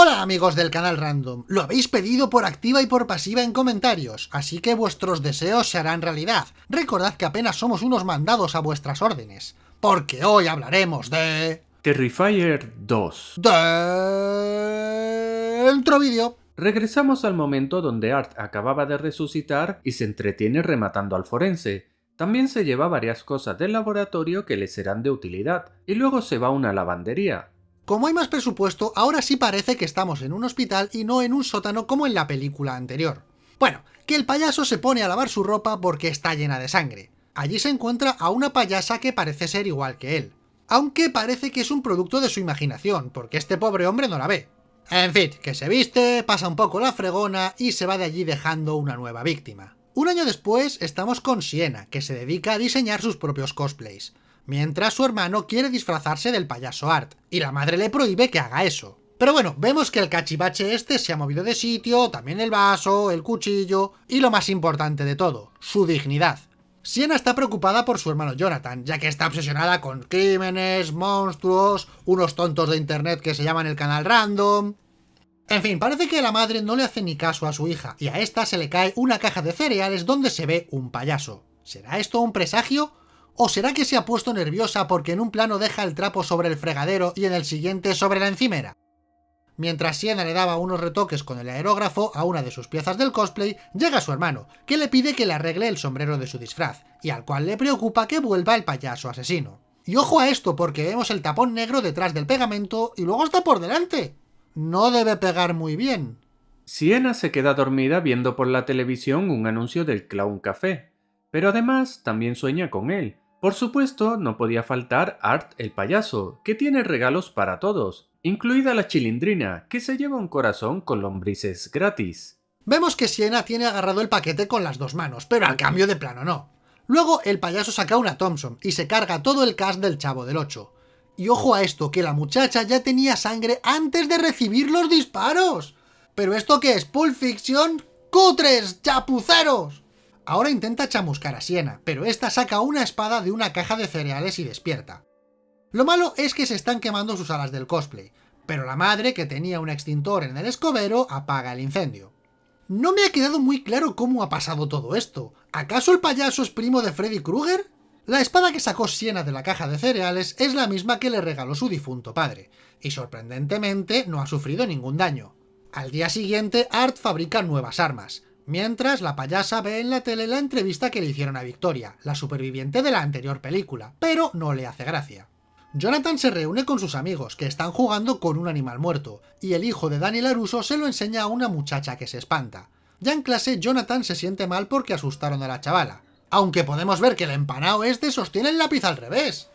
Hola amigos del canal Random, lo habéis pedido por activa y por pasiva en comentarios, así que vuestros deseos se harán realidad. Recordad que apenas somos unos mandados a vuestras órdenes, porque hoy hablaremos de... Terrifier 2. Dentro vídeo. Regresamos al momento donde Art acababa de resucitar y se entretiene rematando al forense. También se lleva varias cosas del laboratorio que le serán de utilidad, y luego se va a una lavandería. Como hay más presupuesto, ahora sí parece que estamos en un hospital y no en un sótano como en la película anterior. Bueno, que el payaso se pone a lavar su ropa porque está llena de sangre. Allí se encuentra a una payasa que parece ser igual que él. Aunque parece que es un producto de su imaginación, porque este pobre hombre no la ve. En fin, que se viste, pasa un poco la fregona y se va de allí dejando una nueva víctima. Un año después estamos con Siena, que se dedica a diseñar sus propios cosplays mientras su hermano quiere disfrazarse del payaso Art, y la madre le prohíbe que haga eso. Pero bueno, vemos que el cachivache este se ha movido de sitio, también el vaso, el cuchillo, y lo más importante de todo, su dignidad. Siena está preocupada por su hermano Jonathan, ya que está obsesionada con crímenes, monstruos, unos tontos de internet que se llaman el canal random... En fin, parece que la madre no le hace ni caso a su hija, y a esta se le cae una caja de cereales donde se ve un payaso. ¿Será esto un presagio? ¿O será que se ha puesto nerviosa porque en un plano deja el trapo sobre el fregadero y en el siguiente sobre la encimera? Mientras Siena le daba unos retoques con el aerógrafo a una de sus piezas del cosplay, llega su hermano, que le pide que le arregle el sombrero de su disfraz, y al cual le preocupa que vuelva el payaso asesino. Y ojo a esto, porque vemos el tapón negro detrás del pegamento y luego está por delante. No debe pegar muy bien. Siena se queda dormida viendo por la televisión un anuncio del Clown Café, pero además también sueña con él, por supuesto, no podía faltar Art el payaso, que tiene regalos para todos, incluida la chilindrina, que se lleva un corazón con lombrices gratis. Vemos que Siena tiene agarrado el paquete con las dos manos, pero al cambio de plano no. Luego el payaso saca una Thompson y se carga todo el cast del Chavo del 8. Y ojo a esto, que la muchacha ya tenía sangre antes de recibir los disparos. ¿Pero esto qué es? ¿Pulp Fiction? ¡Cutres! ¡Chapuceros! Ahora intenta chamuscar a Siena, pero esta saca una espada de una caja de cereales y despierta. Lo malo es que se están quemando sus alas del cosplay, pero la madre, que tenía un extintor en el escobero, apaga el incendio. No me ha quedado muy claro cómo ha pasado todo esto. ¿Acaso el payaso es primo de Freddy Krueger? La espada que sacó Siena de la caja de cereales es la misma que le regaló su difunto padre, y sorprendentemente no ha sufrido ningún daño. Al día siguiente, Art fabrica nuevas armas, Mientras, la payasa ve en la tele la entrevista que le hicieron a Victoria, la superviviente de la anterior película, pero no le hace gracia. Jonathan se reúne con sus amigos, que están jugando con un animal muerto, y el hijo de Daniel Aruso se lo enseña a una muchacha que se espanta. Ya en clase, Jonathan se siente mal porque asustaron a la chavala, aunque podemos ver que el empanao este sostiene el lápiz al revés.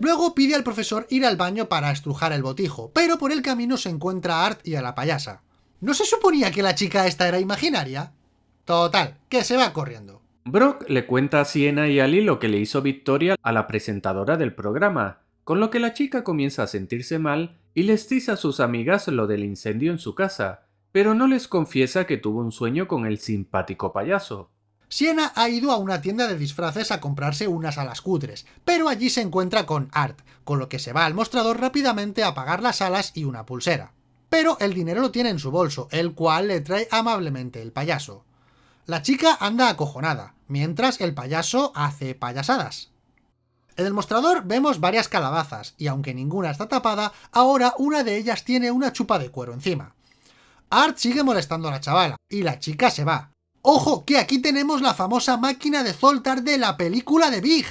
Luego pide al profesor ir al baño para estrujar el botijo, pero por el camino se encuentra a Art y a la payasa. ¿No se suponía que la chica esta era imaginaria? Total, que se va corriendo. Brock le cuenta a Siena y Ali lo que le hizo Victoria a la presentadora del programa, con lo que la chica comienza a sentirse mal y les dice a sus amigas lo del incendio en su casa, pero no les confiesa que tuvo un sueño con el simpático payaso. Siena ha ido a una tienda de disfraces a comprarse unas alas cutres, pero allí se encuentra con Art, con lo que se va al mostrador rápidamente a pagar las alas y una pulsera. Pero el dinero lo tiene en su bolso, el cual le trae amablemente el payaso. La chica anda acojonada, mientras el payaso hace payasadas. En el mostrador vemos varias calabazas, y aunque ninguna está tapada, ahora una de ellas tiene una chupa de cuero encima. Art sigue molestando a la chavala, y la chica se va. ¡Ojo, que aquí tenemos la famosa máquina de Zoltar de la película de Big!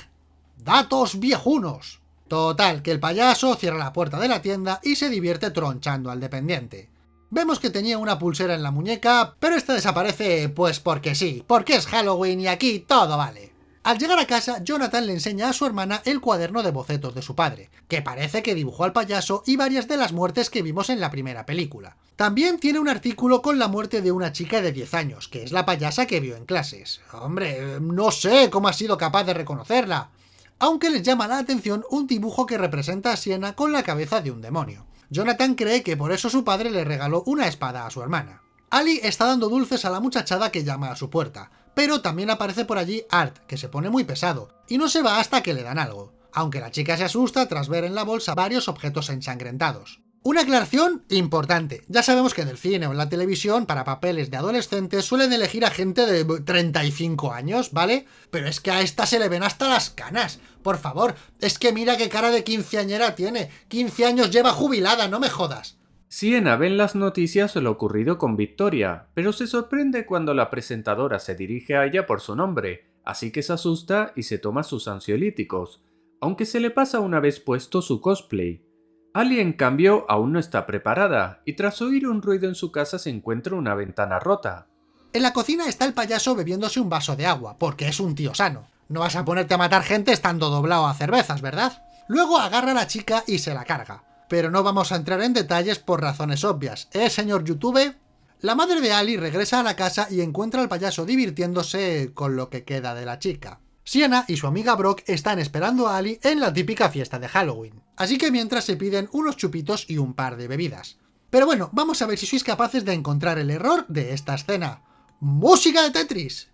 ¡Datos viejunos! Total, que el payaso cierra la puerta de la tienda y se divierte tronchando al dependiente. Vemos que tenía una pulsera en la muñeca, pero esta desaparece pues porque sí, porque es Halloween y aquí todo vale. Al llegar a casa, Jonathan le enseña a su hermana el cuaderno de bocetos de su padre, que parece que dibujó al payaso y varias de las muertes que vimos en la primera película. También tiene un artículo con la muerte de una chica de 10 años, que es la payasa que vio en clases. Hombre, no sé cómo ha sido capaz de reconocerla. Aunque les llama la atención un dibujo que representa a Siena con la cabeza de un demonio. Jonathan cree que por eso su padre le regaló una espada a su hermana. Ali está dando dulces a la muchachada que llama a su puerta, pero también aparece por allí Art, que se pone muy pesado, y no se va hasta que le dan algo, aunque la chica se asusta tras ver en la bolsa varios objetos ensangrentados. Una aclaración importante. Ya sabemos que en el cine o en la televisión, para papeles de adolescentes, suelen elegir a gente de 35 años, ¿vale? Pero es que a esta se le ven hasta las canas. Por favor, es que mira qué cara de quinceañera tiene. 15 años lleva jubilada, no me jodas. Siena ve en las noticias lo ocurrido con Victoria, pero se sorprende cuando la presentadora se dirige a ella por su nombre, así que se asusta y se toma sus ansiolíticos, aunque se le pasa una vez puesto su cosplay. Ali, en cambio, aún no está preparada, y tras oír un ruido en su casa se encuentra una ventana rota. En la cocina está el payaso bebiéndose un vaso de agua, porque es un tío sano. No vas a ponerte a matar gente estando doblado a cervezas, ¿verdad? Luego agarra a la chica y se la carga. Pero no vamos a entrar en detalles por razones obvias, ¿eh, señor YouTube? La madre de Ali regresa a la casa y encuentra al payaso divirtiéndose con lo que queda de la chica. Sienna y su amiga Brock están esperando a Ali en la típica fiesta de Halloween, así que mientras se piden unos chupitos y un par de bebidas. Pero bueno, vamos a ver si sois capaces de encontrar el error de esta escena. ¡Música de Tetris!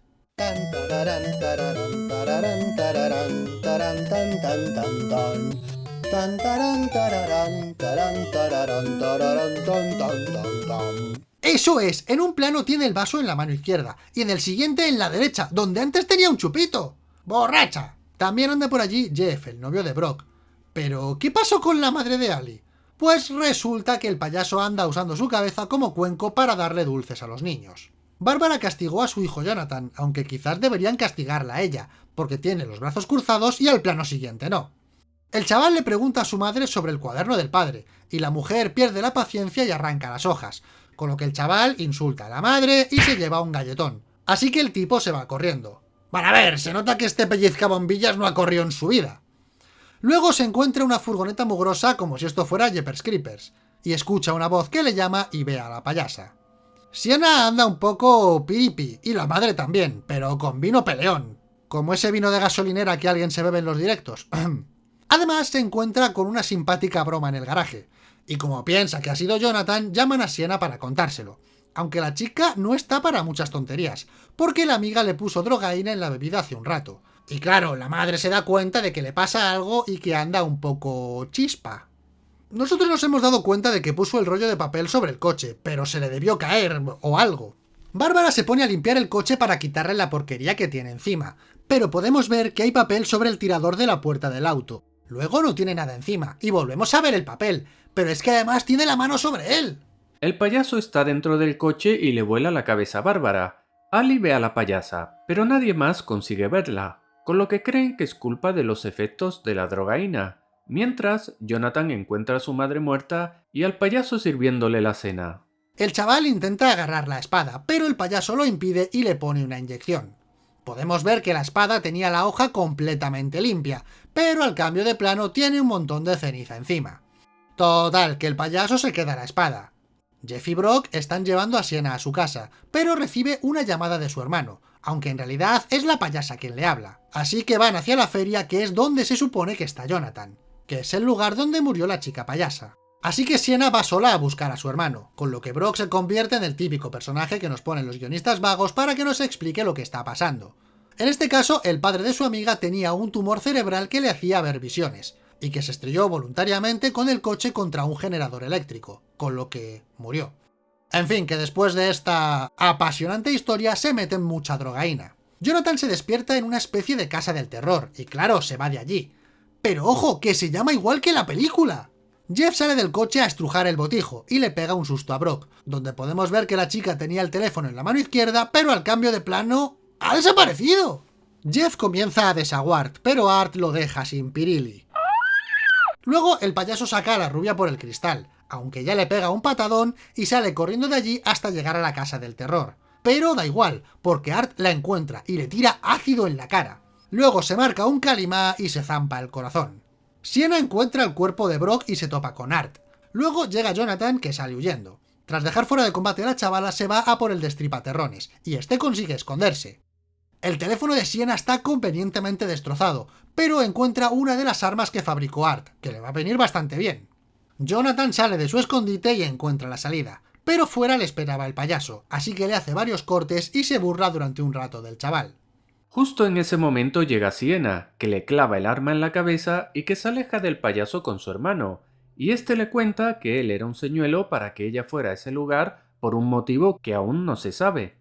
Eso es, en un plano tiene el vaso en la mano izquierda, y en el siguiente en la derecha, donde antes tenía un chupito. ¡Borracha! También anda por allí Jeff, el novio de Brock. Pero, ¿qué pasó con la madre de Ali? Pues resulta que el payaso anda usando su cabeza como cuenco para darle dulces a los niños. Bárbara castigó a su hijo Jonathan, aunque quizás deberían castigarla a ella, porque tiene los brazos cruzados y al plano siguiente no. El chaval le pregunta a su madre sobre el cuaderno del padre, y la mujer pierde la paciencia y arranca las hojas, con lo que el chaval insulta a la madre y se lleva un galletón. Así que el tipo se va corriendo. Van a ver, se nota que este pellizca bombillas no ha corrido en su vida. Luego se encuentra una furgoneta mugrosa como si esto fuera Jeepers Creepers, y escucha una voz que le llama y ve a la payasa. Siena anda un poco pipi, y la madre también, pero con vino peleón, como ese vino de gasolinera que alguien se bebe en los directos. Además se encuentra con una simpática broma en el garaje, y como piensa que ha sido Jonathan, llaman a Siena para contárselo aunque la chica no está para muchas tonterías, porque la amiga le puso drogaína en la bebida hace un rato. Y claro, la madre se da cuenta de que le pasa algo y que anda un poco chispa. Nosotros nos hemos dado cuenta de que puso el rollo de papel sobre el coche, pero se le debió caer o algo. Bárbara se pone a limpiar el coche para quitarle la porquería que tiene encima, pero podemos ver que hay papel sobre el tirador de la puerta del auto. Luego no tiene nada encima, y volvemos a ver el papel, pero es que además tiene la mano sobre él. El payaso está dentro del coche y le vuela la cabeza a Bárbara. Ali ve a la payasa, pero nadie más consigue verla, con lo que creen que es culpa de los efectos de la drogaína. Mientras, Jonathan encuentra a su madre muerta y al payaso sirviéndole la cena. El chaval intenta agarrar la espada, pero el payaso lo impide y le pone una inyección. Podemos ver que la espada tenía la hoja completamente limpia, pero al cambio de plano tiene un montón de ceniza encima. Total, que el payaso se queda la espada. Jeff y Brock están llevando a Siena a su casa, pero recibe una llamada de su hermano, aunque en realidad es la payasa quien le habla. Así que van hacia la feria que es donde se supone que está Jonathan, que es el lugar donde murió la chica payasa. Así que Siena va sola a buscar a su hermano, con lo que Brock se convierte en el típico personaje que nos ponen los guionistas vagos para que nos explique lo que está pasando. En este caso, el padre de su amiga tenía un tumor cerebral que le hacía ver visiones, y que se estrelló voluntariamente con el coche contra un generador eléctrico, con lo que murió. En fin, que después de esta apasionante historia se mete mucha drogaína. Jonathan se despierta en una especie de casa del terror, y claro, se va de allí. Pero ojo, que se llama igual que la película. Jeff sale del coche a estrujar el botijo, y le pega un susto a Brock, donde podemos ver que la chica tenía el teléfono en la mano izquierda, pero al cambio de plano... ¡ha desaparecido! Jeff comienza a desaguar, pero Art lo deja sin pirili. Luego el payaso saca a la rubia por el cristal, aunque ya le pega un patadón y sale corriendo de allí hasta llegar a la casa del terror. Pero da igual, porque Art la encuentra y le tira ácido en la cara. Luego se marca un calimá y se zampa el corazón. Siena encuentra el cuerpo de Brock y se topa con Art. Luego llega Jonathan que sale huyendo. Tras dejar fuera de combate a la chavala se va a por el destripaterrones, y este consigue esconderse. El teléfono de Siena está convenientemente destrozado, pero encuentra una de las armas que fabricó Art, que le va a venir bastante bien. Jonathan sale de su escondite y encuentra la salida, pero fuera le esperaba el payaso, así que le hace varios cortes y se burla durante un rato del chaval. Justo en ese momento llega Siena, que le clava el arma en la cabeza y que se aleja del payaso con su hermano, y este le cuenta que él era un señuelo para que ella fuera a ese lugar por un motivo que aún no se sabe.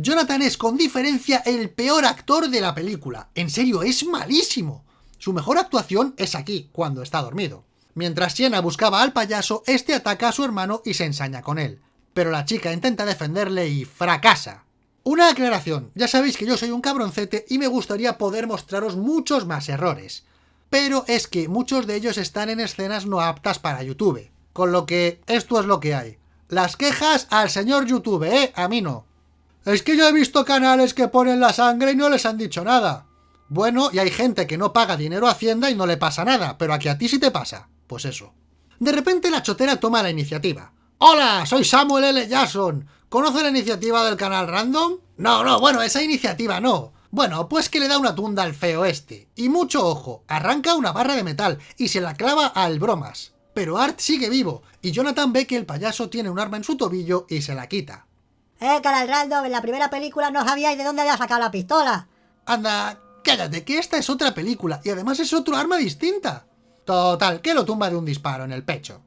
Jonathan es con diferencia el peor actor de la película. En serio, es malísimo. Su mejor actuación es aquí, cuando está dormido. Mientras Sienna buscaba al payaso, este ataca a su hermano y se ensaña con él. Pero la chica intenta defenderle y fracasa. Una aclaración, ya sabéis que yo soy un cabroncete y me gustaría poder mostraros muchos más errores. Pero es que muchos de ellos están en escenas no aptas para YouTube. Con lo que esto es lo que hay. Las quejas al señor YouTube, ¿eh? A mí no. Es que yo he visto canales que ponen la sangre y no les han dicho nada. Bueno, y hay gente que no paga dinero a Hacienda y no le pasa nada, pero aquí a ti sí te pasa. Pues eso. De repente la chotera toma la iniciativa. ¡Hola! Soy Samuel L. Jackson. ¿Conoce la iniciativa del canal Random? No, no, bueno, esa iniciativa no. Bueno, pues que le da una tunda al feo este. Y mucho ojo, arranca una barra de metal y se la clava al bromas. Pero Art sigue vivo, y Jonathan ve que el payaso tiene un arma en su tobillo y se la quita. Eh, canal Random, en la primera película no sabíais de dónde había sacado la pistola. Anda, cállate, que esta es otra película, y además es otro arma distinta. Total, que lo tumba de un disparo en el pecho.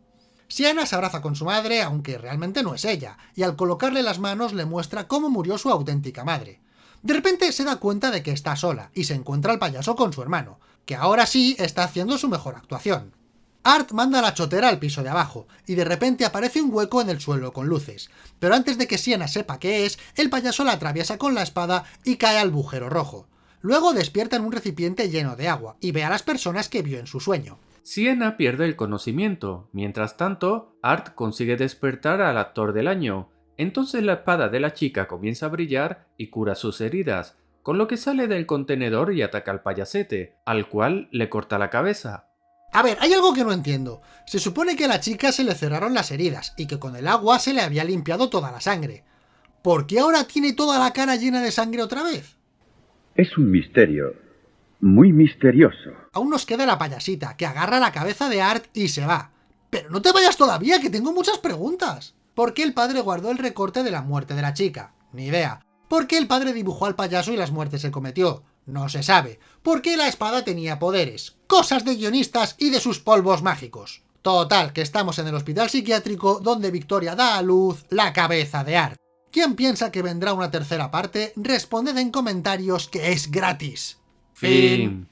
Sienna se abraza con su madre, aunque realmente no es ella, y al colocarle las manos le muestra cómo murió su auténtica madre. De repente se da cuenta de que está sola, y se encuentra al payaso con su hermano, que ahora sí está haciendo su mejor actuación. Art manda la chotera al piso de abajo, y de repente aparece un hueco en el suelo con luces, pero antes de que Sienna sepa qué es, el payaso la atraviesa con la espada y cae al bujero rojo. Luego despierta en un recipiente lleno de agua, y ve a las personas que vio en su sueño. Sienna pierde el conocimiento. Mientras tanto, Art consigue despertar al actor del año. Entonces la espada de la chica comienza a brillar y cura sus heridas, con lo que sale del contenedor y ataca al payasete, al cual le corta la cabeza. A ver, hay algo que no entiendo. Se supone que a la chica se le cerraron las heridas y que con el agua se le había limpiado toda la sangre. ¿Por qué ahora tiene toda la cara llena de sangre otra vez? Es un misterio muy misterioso. Aún nos queda la payasita, que agarra la cabeza de Art y se va. Pero no te vayas todavía, que tengo muchas preguntas. ¿Por qué el padre guardó el recorte de la muerte de la chica? Ni idea. ¿Por qué el padre dibujó al payaso y las muertes se cometió? No se sabe. ¿Por qué la espada tenía poderes? Cosas de guionistas y de sus polvos mágicos. Total, que estamos en el hospital psiquiátrico donde Victoria da a luz la cabeza de Art. ¿Quién piensa que vendrá una tercera parte? Responded en comentarios que es gratis. Fin.